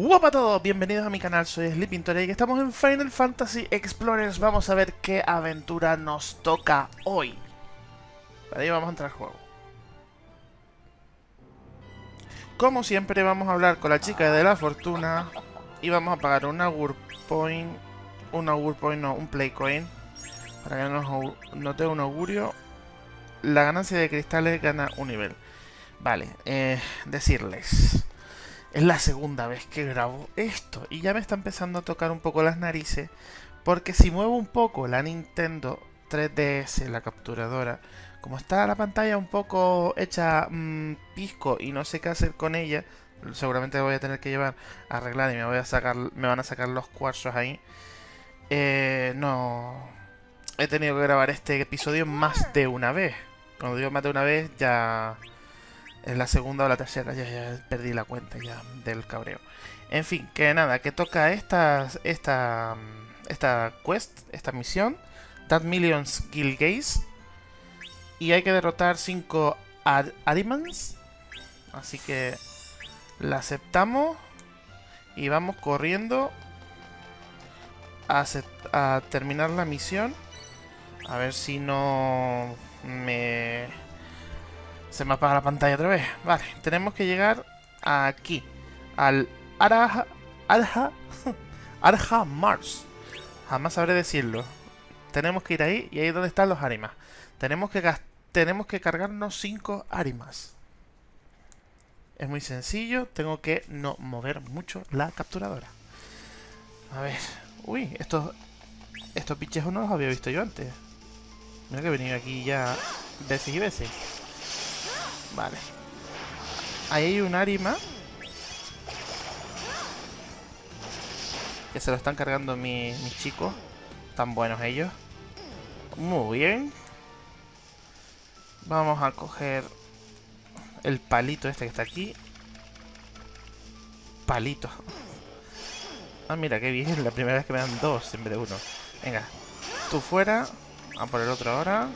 Hola a todos, bienvenidos a mi canal, soy Sleeping Tori y estamos en Final Fantasy Explorers. Vamos a ver qué aventura nos toca hoy. Para ello vamos a entrar al juego. Como siempre vamos a hablar con la chica de la fortuna y vamos a pagar un Augur Point, un Augur Point, no, un Play Coin, para que nos note un augurio. La ganancia de cristales gana un nivel. Vale, eh, decirles... Es la segunda vez que grabo esto y ya me está empezando a tocar un poco las narices porque si muevo un poco la Nintendo 3DS, la capturadora, como está la pantalla un poco hecha mmm, pisco y no sé qué hacer con ella, seguramente voy a tener que llevar a arreglar y me voy a sacar, me van a sacar los cuarzos ahí. Eh, no, he tenido que grabar este episodio más de una vez. Cuando digo más de una vez ya es la segunda o la tercera, ya, ya perdí la cuenta ya del cabreo. En fin, que nada, que toca esta, esta, esta quest, esta misión, That Millions Gilgaze. Y hay que derrotar 5 Arimans. Así que la aceptamos. Y vamos corriendo a, a terminar la misión. A ver si no me se me apaga la pantalla otra vez. Vale, tenemos que llegar aquí. Al Araja... Arja... Arja Mars. Jamás sabré decirlo. Tenemos que ir ahí y ahí es donde están los Arimas. Tenemos que, tenemos que cargarnos 5 Arimas. Es muy sencillo. Tengo que no mover mucho la capturadora. A ver. Uy, estos, estos pichejos no los había visto yo antes. Mira que he venido aquí ya veces y veces. Vale. Ahí hay un Arima. Que se lo están cargando mis chicos. Tan buenos ellos. Muy bien. Vamos a coger el palito este que está aquí. Palito. Ah, mira, qué bien. La primera vez que me dan dos en vez de uno. Venga. Tú fuera. A por el otro ahora.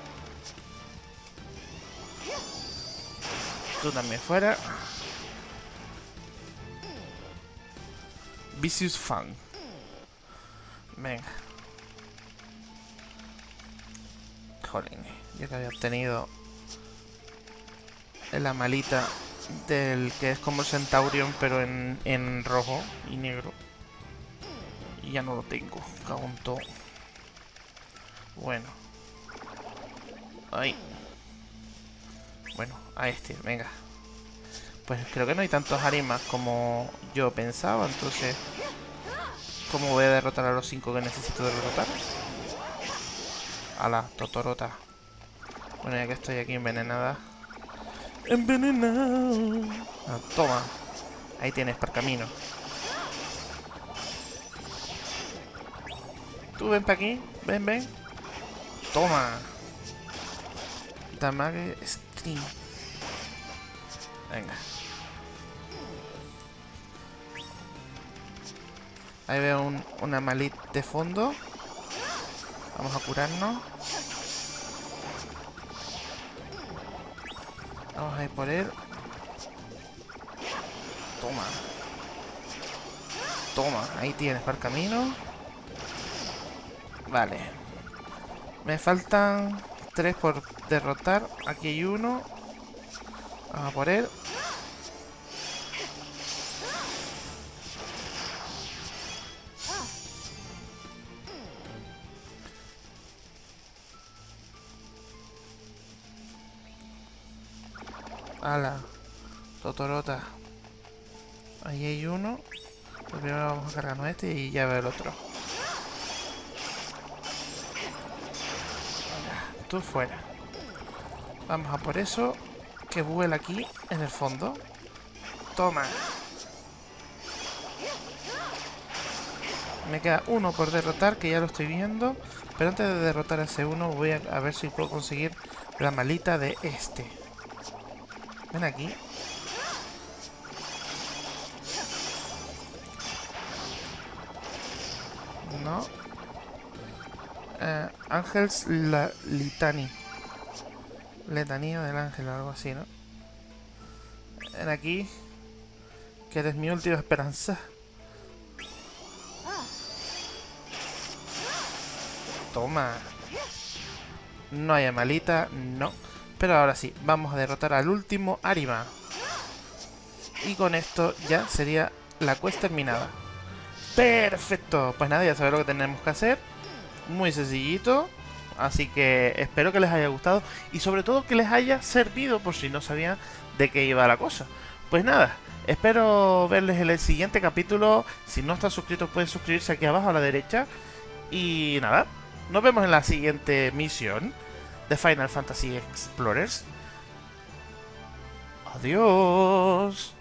Tú también fuera. Vicious Fun. Venga. Jolín, ya que había obtenido la malita del que es como Centaurion, pero en, en rojo y negro. Y ya no lo tengo, cago todo. Bueno. Ahí. Bueno, a este, venga. Pues creo que no hay tantos arimas como yo pensaba, entonces... ¿Cómo voy a derrotar a los cinco que necesito derrotar? A la Totorota. Bueno, ya que estoy aquí envenenada. ¡Envenenado! Ah, toma. Ahí tienes, para camino. Tú ven para aquí. Ven, ven. Toma. Damage Venga. Ahí veo un, una malit de fondo. Vamos a curarnos. Vamos a ir por él. Toma. Toma, ahí tienes para el camino. Vale. Me faltan tres por derrotar. Aquí hay uno. Vamos a por él. Ala, Totorota. Ahí hay uno. Primero vamos a cargarnos este y ya veo el otro. Tú fuera. Vamos a por eso que vuela aquí en el fondo. Toma. Me queda uno por derrotar, que ya lo estoy viendo. Pero antes de derrotar a ese uno, voy a, ver si puedo conseguir la malita de este. Ven aquí. No. Eh, Ángels la Litani letanía del ángel o algo así, ¿no? Ven aquí, que eres mi última esperanza. Toma. No hay amalita, no. Pero ahora sí, vamos a derrotar al último Arima. Y con esto ya sería la cuesta terminada. ¡Perfecto! Pues nada, ya sabéis lo que tenemos que hacer. Muy sencillito. Así que espero que les haya gustado y sobre todo que les haya servido por si no sabían de qué iba la cosa. Pues nada, espero verles en el siguiente capítulo. Si no están suscritos pueden suscribirse aquí abajo a la derecha. Y nada, nos vemos en la siguiente misión de Final Fantasy Explorers. Adiós.